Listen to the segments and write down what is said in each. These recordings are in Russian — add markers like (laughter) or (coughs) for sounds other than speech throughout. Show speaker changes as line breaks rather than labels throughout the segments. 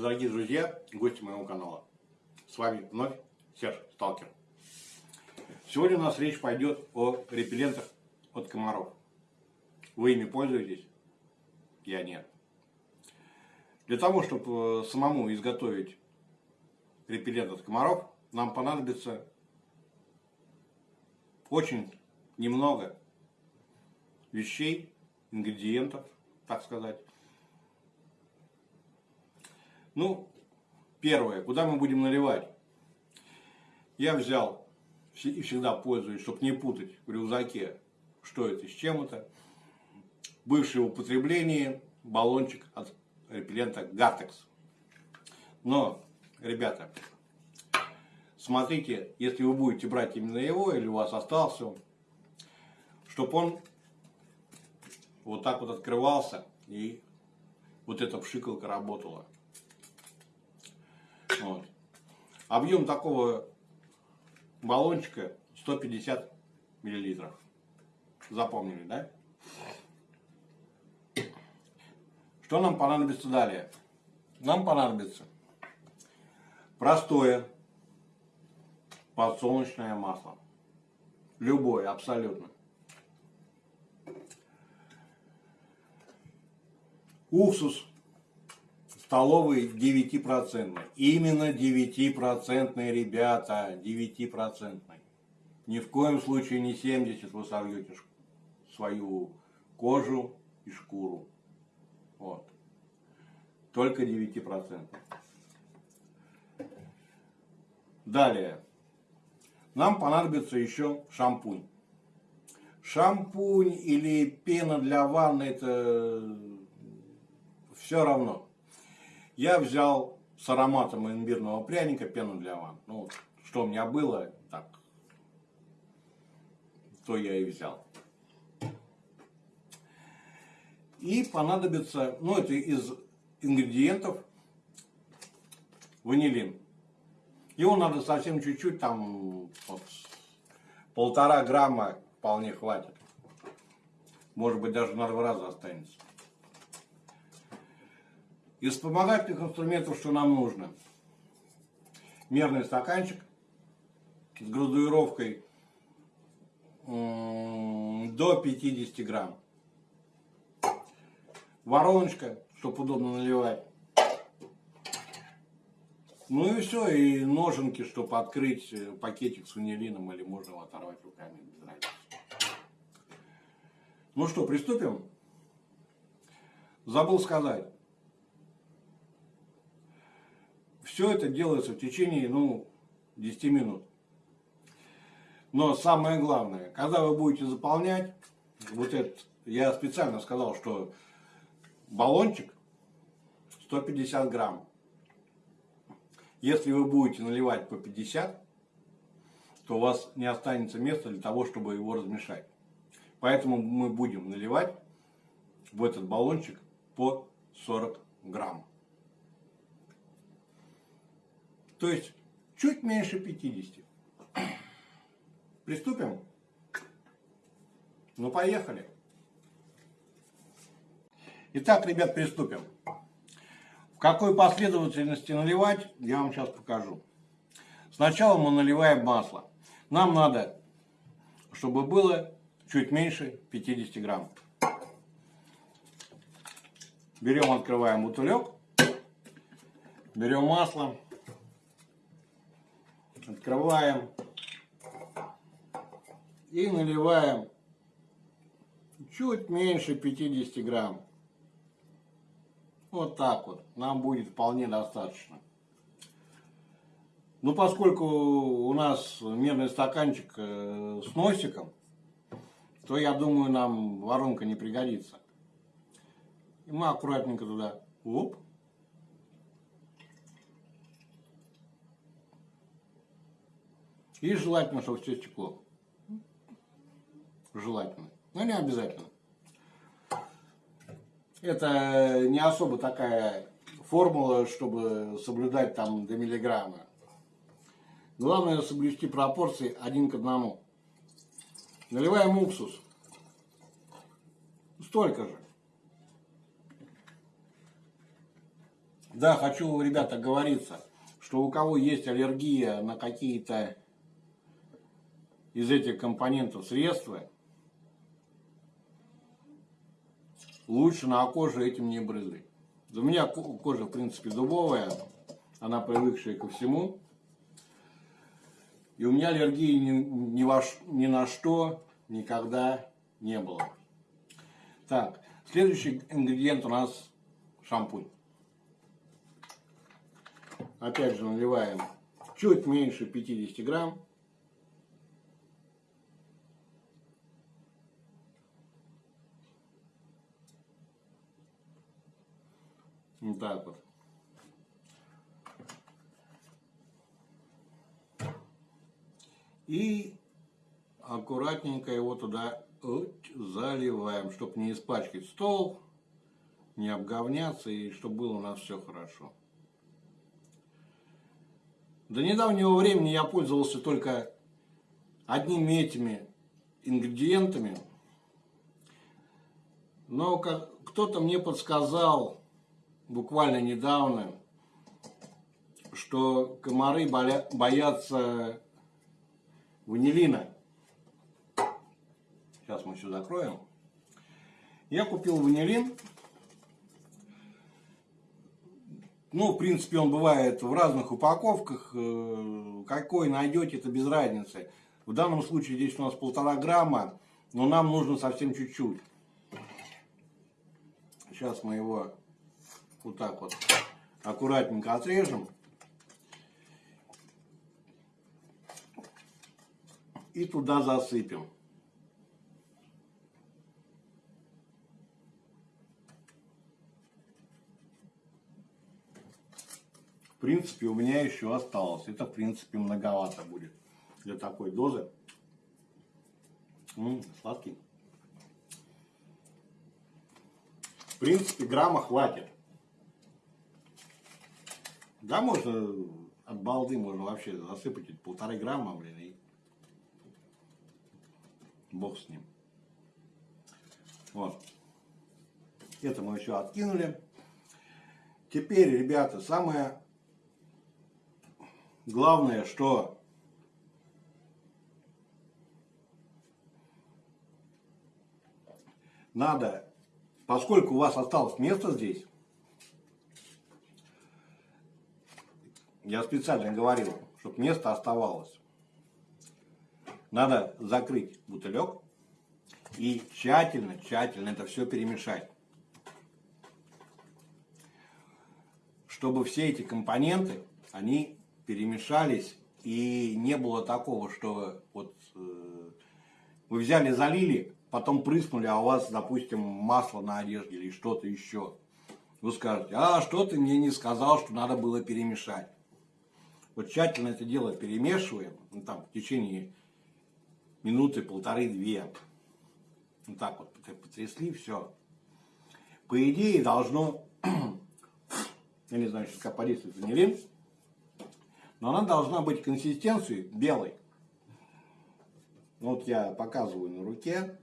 Дорогие друзья, гости моего канала. С вами вновь Серж Сталкер. Сегодня у нас речь пойдет о репеллентах от комаров. Вы ими пользуетесь? Я нет. Для того, чтобы э, самому изготовить репеллент от комаров, нам понадобится очень немного вещей, ингредиентов, так сказать. Ну, первое, куда мы будем наливать? Я взял и всегда пользуюсь, чтобы не путать в рюкзаке, что это, с чем это. Бывшее употребление баллончик от репеллента Гартекс. Но, ребята, смотрите, если вы будете брать именно его, или у вас остался, чтобы он вот так вот открывался и вот эта пшикалка работала. Вот. Объем такого баллончика 150 миллилитров. Запомнили, да? Что нам понадобится далее? Нам понадобится простое подсолнечное масло. Любое, абсолютно. Уксус столовый 9%. Именно 9% ребята, 9%. Ни в коем случае не 70 вы сольете свою кожу и шкуру. Вот. Только 9%. Далее. Нам понадобится еще шампунь. Шампунь или пена для ванны, это все равно. Я взял с ароматом имбирного пряника пену для ванн. Ну, что у меня было, так, то я и взял. И понадобится, ну это из ингредиентов, ванилин. Его надо совсем чуть-чуть, там вот, полтора грамма вполне хватит. Может быть даже на два раза останется. Из вспомогательных инструментов, что нам нужно? Мерный стаканчик с градуировкой до 50 грамм. Вороночка, чтобы удобно наливать. Ну и все, и ноженки, чтобы открыть э, пакетик с ванилином, или можно его оторвать руками, без разницы. Ну что, приступим? Забыл сказать. Все это делается в течение, ну, 10 минут. Но самое главное, когда вы будете заполнять, вот этот, я специально сказал, что баллончик 150 грамм. Если вы будете наливать по 50, то у вас не останется места для того, чтобы его размешать. Поэтому мы будем наливать в этот баллончик по 40 грамм. То есть чуть меньше 50. Приступим? Ну, поехали. Итак, ребят, приступим. В какой последовательности наливать, я вам сейчас покажу. Сначала мы наливаем масло. Нам надо, чтобы было чуть меньше 50 грамм. Берем, открываем бутылек, берем масло. Открываем. И наливаем чуть меньше 50 грамм. Вот так вот. Нам будет вполне достаточно. Ну, поскольку у нас мерный стаканчик э, с носиком, то, я думаю, нам воронка не пригодится. И мы аккуратненько туда, оп, И желательно, чтобы все стекло. Желательно. Но не обязательно. Это не особо такая формула, чтобы соблюдать там до миллиграмма. Главное соблюсти пропорции один к одному. Наливаем уксус. Столько же. Да, хочу, ребята, говориться, что у кого есть аллергия на какие-то из этих компонентов средства, лучше на коже этим не брызгать. У меня кожа, в принципе, дубовая, она привыкшая ко всему. И у меня аллергии ни, ни, во, ни на что никогда не было. Так, следующий ингредиент у нас шампунь. Опять же наливаем чуть меньше 50 грамм. Вот так вот. И аккуратненько его туда заливаем, чтобы не испачкать стол, не обговняться и чтобы было у нас все хорошо. До недавнего времени я пользовался только одними этими ингредиентами, но кто-то мне подсказал буквально недавно, что комары боятся ванилина. Сейчас мы все закроем. Я купил ванилин. Ну, в принципе, он бывает в разных упаковках. Э, какой найдете, это без разницы. В данном случае здесь у нас полтора грамма, но нам нужно совсем чуть-чуть. Сейчас мы его вот так вот аккуратненько отрежем. И туда засыпем. В принципе, у меня еще осталось. Это, в принципе, многовато будет для такой дозы. М -м, сладкий. В принципе, грамма хватит. Да, можно от балды можно вообще засыпать полторы грамма, блин, и бог с ним. Вот. Это мы еще откинули. Теперь, ребята, самое главное, что надо, поскольку у вас осталось место здесь, Я специально говорил, чтобы место оставалось. Надо закрыть бутылек и тщательно, тщательно это все перемешать. Чтобы все эти компоненты, они перемешались и не было такого, что вот э, вы взяли, залили, потом прыснули, а у вас, допустим, масло на одежде или что-то еще. Вы скажете, а что ты мне не сказал, что надо было перемешать. Вот тщательно это дело перемешиваем, ну, там, в течение минуты, полторы-две. Вот так вот потрясли, все. По идее должно, (clears throat) я не знаю, сейчас как ванилин, но она должна быть консистенцией белой. Вот я показываю на руке.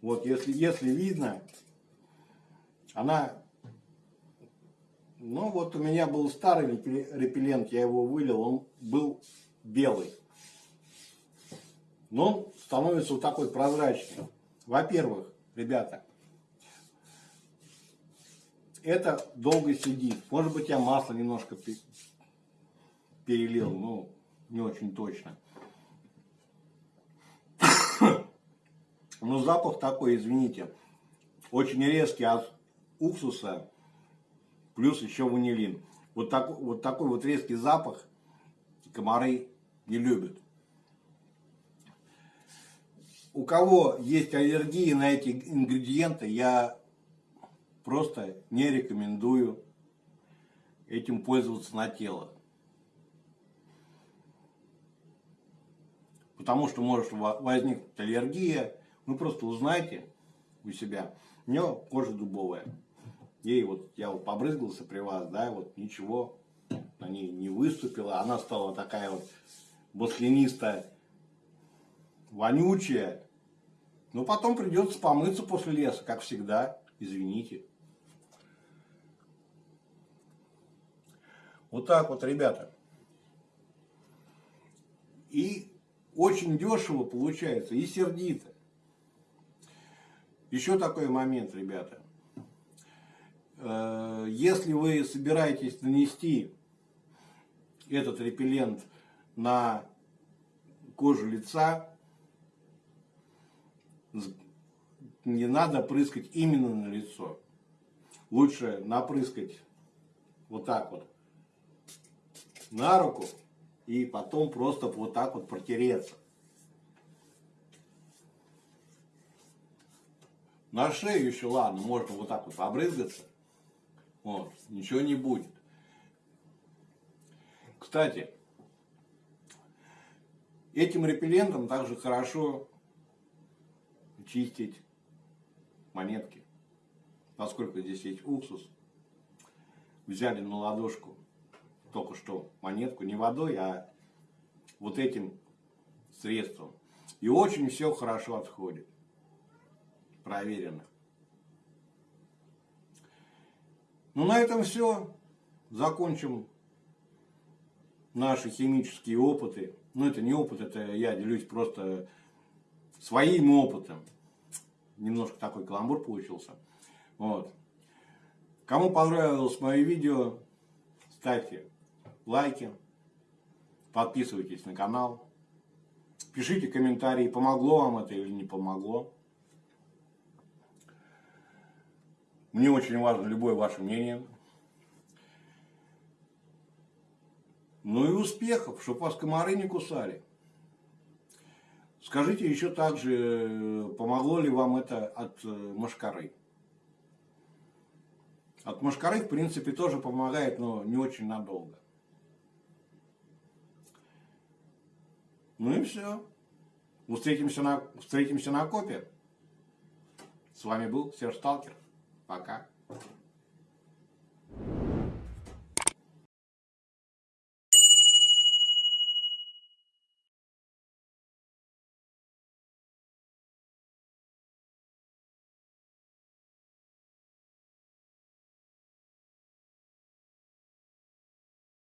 Вот если, если видно, она ну вот у меня был старый репеллент, я его вылил, он был белый. Но он становится вот такой прозрачный. Во-первых, ребята, это долго сидит. Может быть я масло немножко перелил, ну не очень точно. (coughs) Но запах такой, извините, очень резкий от уксуса плюс еще ванилин. Вот, так, вот такой вот резкий запах комары не любят. У кого есть аллергии на эти ингредиенты, я просто не рекомендую этим пользоваться на тело. Потому что может возникнуть аллергия. Вы просто узнайте у себя. У меня кожа дубовая ей вот, я вот побрызгался при вас, да, вот ничего на ней не выступило, она стала такая вот маслянистая, вонючая, но потом придется помыться после леса, как всегда, извините. Вот так вот, ребята. И очень дешево получается, и сердито. Еще такой момент, ребята. Э, если вы собираетесь нанести этот репеллент на кожу лица, не надо прыскать именно на лицо. Лучше напрыскать вот так вот на руку и потом просто вот так вот протереться. На шею еще ладно, можно вот так вот побрызгаться. Вот, ничего не будет. Кстати, этим репеллентом также хорошо чистить монетки. Поскольку здесь есть уксус, взяли на ладошку только что монетку не водой, а вот этим средством. И очень все хорошо отходит. Проверено. Ну, на этом все. Закончим наши химические опыты. Ну, это не опыт, это я делюсь просто своим опытом. Немножко такой каламбур получился. Вот. Кому понравилось мое видео, ставьте лайки, подписывайтесь на канал, пишите комментарии, помогло вам это или не помогло. Мне очень важно любое ваше мнение. Ну и успехов, чтобы вас комары не кусали. Скажите еще также, помогло ли вам это от э, мошкары? От мошкары, в принципе, тоже помогает, но не очень надолго. Ну и все. Встретимся на, встретимся на копе. С вами был Серж Сталкер. Pra.